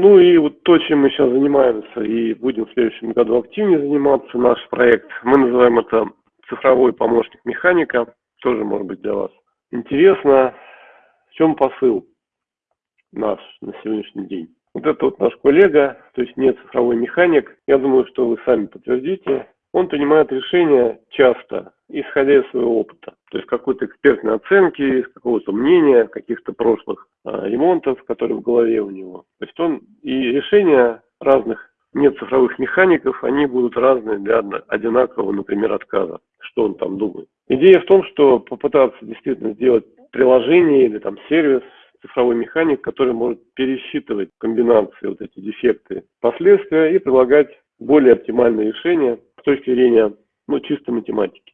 Ну и вот то, чем мы сейчас занимаемся и будем в следующем году активнее заниматься, наш проект, мы называем это цифровой помощник механика, тоже может быть для вас интересно. В чем посыл наш на сегодняшний день? Вот это вот наш коллега, то есть не цифровой механик, я думаю, что вы сами подтвердите, он принимает решения часто, исходя из своего опыта. То есть какой-то экспертной оценки, какого-то мнения, каких-то прошлых а, ремонтов, которые в голове у него. То есть он и решения разных нет цифровых механиков, они будут разные для одинакового, например, отказа. Что он там думает. Идея в том, что попытаться действительно сделать приложение или там сервис, цифровой механик, который может пересчитывать комбинации, вот эти дефекты, последствия и предлагать более оптимальные решения с точки зрения ну, чисто математики.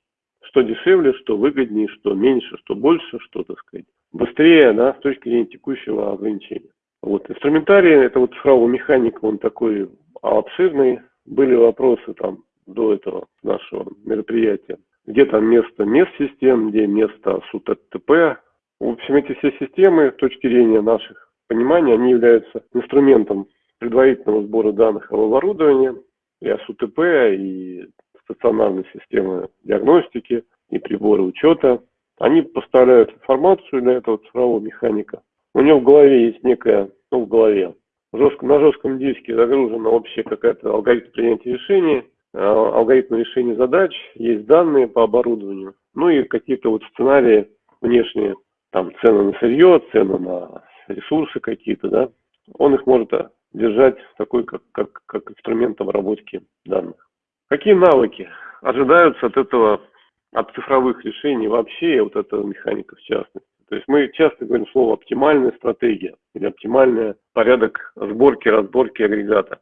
Что дешевле, что выгоднее, что меньше, что больше, что, так сказать, быстрее, да, с точки зрения текущего ограничения. Вот, инструментарий, это вот цифрового механика, он такой обширный. Были вопросы там до этого нашего мероприятия. Где там место мест систем, где место СУТТП. В общем, эти все системы, с точки зрения наших пониманий, они являются инструментом предварительного сбора данных об оборудовании, и СУТП, и стационарные системы диагностики, и приборы учета. Они поставляют информацию для этого цифрового механика. У него в голове есть некая, ну, в голове, жестко, на жестком диске загружена вообще какая-то алгоритм принятия решений, а, алгоритм решения задач, есть данные по оборудованию, ну и какие-то вот сценарии внешние, там цены на сырье, цены на ресурсы какие-то, да, он их может держать такой, как, как, как инструмент обработки данных. Какие навыки ожидаются от этого, от цифровых решений вообще, и вот этого механика в частности? То есть мы часто говорим слово оптимальная стратегия или оптимальный порядок сборки, разборки агрегата.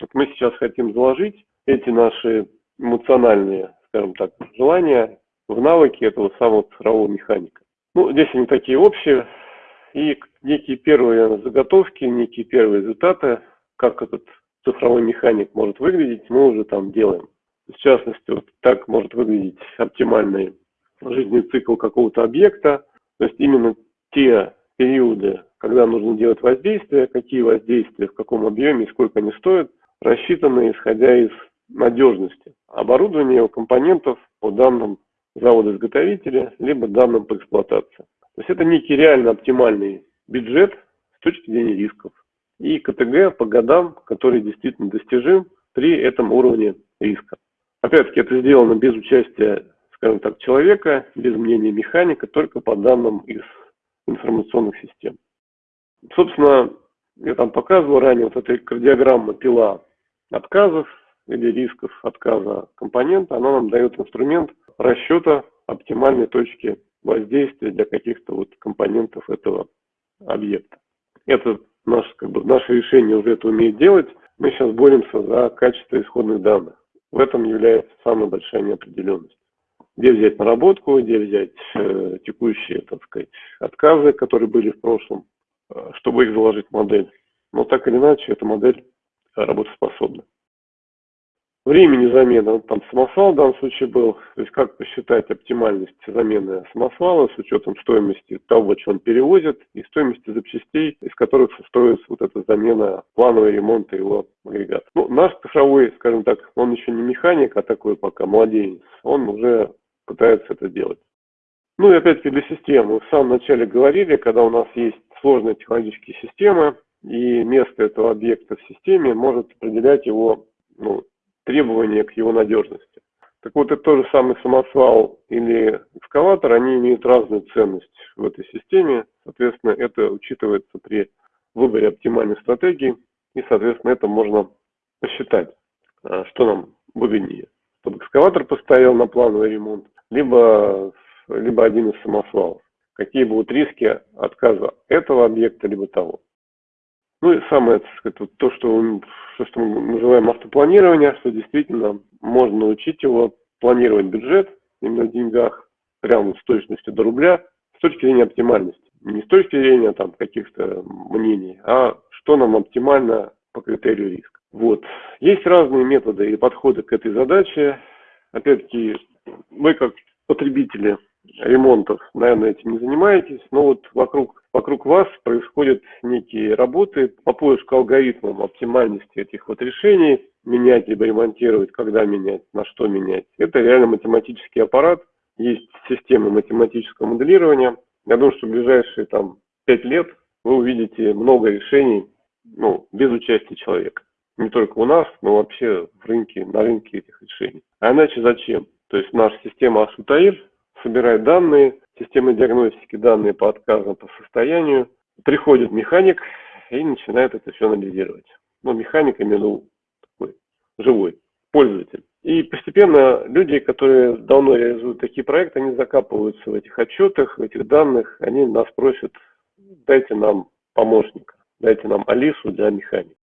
Вот мы сейчас хотим заложить эти наши эмоциональные, скажем так, желания в навыки этого самого цифрового механика. Ну, здесь они такие общие, и некие первые заготовки, некие первые результаты, как этот цифровой механик может выглядеть, мы уже там делаем. В частности, вот так может выглядеть оптимальный жизненный цикл какого-то объекта, то есть именно те периоды, когда нужно делать воздействие, какие воздействия, в каком объеме и сколько они стоят, рассчитаны исходя из надежности оборудования, его компонентов по данным завода-изготовителя, либо данным по эксплуатации. То есть это некий реально оптимальный бюджет с точки зрения рисков. И КТГ по годам, который действительно достижим при этом уровне риска. Опять-таки это сделано без участия, скажем так, человека, без мнения механика, только по данным из информационных систем. Собственно, я там показывал ранее, вот эта кардиограмма пила отказов или рисков отказа компонента, она нам дает инструмент расчета оптимальной точки воздействия для каких-то вот компонентов этого объекта. Это наш, как бы, наше решение уже это умеет делать. Мы сейчас боремся за качество исходных данных. В этом является самая большая неопределенность. Где взять наработку, где взять э, текущие, так сказать, отказы, которые были в прошлом, э, чтобы их заложить в модель. Но так или иначе, эта модель работоспособна. Времени замены, там самосвал в данном случае был, то есть как посчитать оптимальность замены самосвала с учетом стоимости того, что он перевозит, и стоимости запчастей, из которых строится вот эта замена, плановый ремонт его агрегата. Ну, наш цифровой, скажем так, он еще не механик, а такой пока младенец, он уже пытается это делать. Ну и опять-таки для системы. В самом начале говорили, когда у нас есть сложные технологические системы, и место этого объекта в системе может определять его ну, требования к его надежности. Так вот, это тот же самый самосвал или экскаватор, они имеют разную ценность в этой системе. Соответственно, это учитывается при выборе оптимальной стратегии. И, соответственно, это можно посчитать, а, что нам выгоднее. Чтобы экскаватор поставил на плановый ремонт, либо, либо один из самосвалов. Какие будут риски отказа этого объекта, либо того. Ну и самое, так сказать, вот то, что, то, что мы называем автопланирование, что действительно можно научить его планировать бюджет именно в деньгах, прямо с точностью до рубля, с точки зрения оптимальности. Не с точки зрения там каких-то мнений, а что нам оптимально по критерию риска. Вот. Есть разные методы и подходы к этой задаче. Опять-таки, вы как потребители ремонтов, наверное, этим не занимаетесь, но вот вокруг вокруг вас происходят некие работы по поиску алгоритмов оптимальности этих вот решений, менять либо ремонтировать, когда менять, на что менять. Это реально математический аппарат, есть система математического моделирования. Я думаю, что в ближайшие там пять лет вы увидите много решений ну, без участия человека. Не только у нас, но вообще в рынке, на рынке этих решений. А иначе зачем? То есть наша система Асутаир собирает данные, система диагностики данные по отказам, по состоянию. Приходит механик и начинает это все анализировать. Но ну, механик именно такой живой пользователь. И постепенно люди, которые давно реализуют такие проекты, они закапываются в этих отчетах, в этих данных, они нас просят, дайте нам помощника, дайте нам Алису для механики.